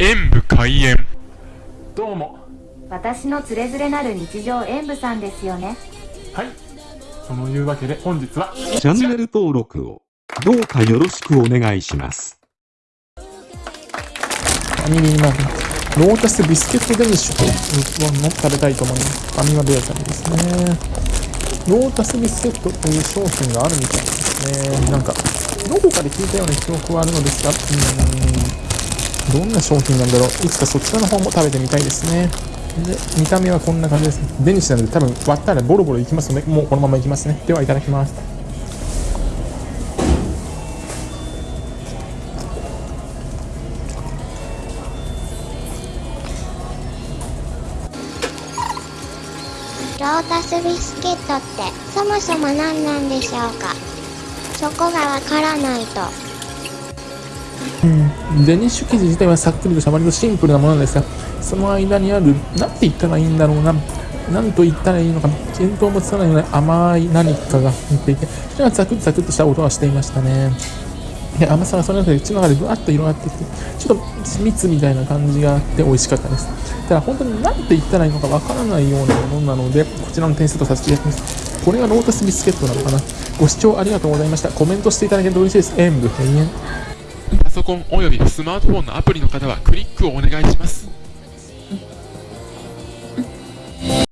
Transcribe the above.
演武開演。どうも。私のつれづれなる日常演舞さんですよね。はい。そのいうわけで本日はチャンネル登録をどうかよろしくお願いします。ファミリーマートロータスビスケットデニッシュというのを食べたいと思います。ファミマベアさんですね。ロータスビスケットという商品があるみたいですね。なんかどこかで聞いたような記憶はあるのですがうーんどんな商品なんだろう。いつかそちらの方も食べてみたいですね。で見た目はこんな感じですデニッシュなので多分割ったらボロボロいきますのでもうこのままいきますね。ではいただきます。ロータスビスケットってそもそも何なんでしょうか？そこがわからないと。うん。デニッシュ生地自体はさっくりとした割とシンプルなものですがその間にあるなんて言ったらいいんだろうな。なんと言ったらいいのか見当もつかないような甘い何かが入っていてそれがザクッザクッとした音がしていましたね。で甘さがその中で口の中でぶわっと広がってきてちょっと蜜みたいな感じがあって美味しかったです。ただ本当に何て言ったらいいのかわからないようなものなのでこちらの点数とさせていただきます。これがロータスビスケットなのかな。ご視聴ありがとうございました。コメントしていただけると嬉しいです。演武閉園。ソコンおよびスマートフォンのアプリの方はクリックをお願いします。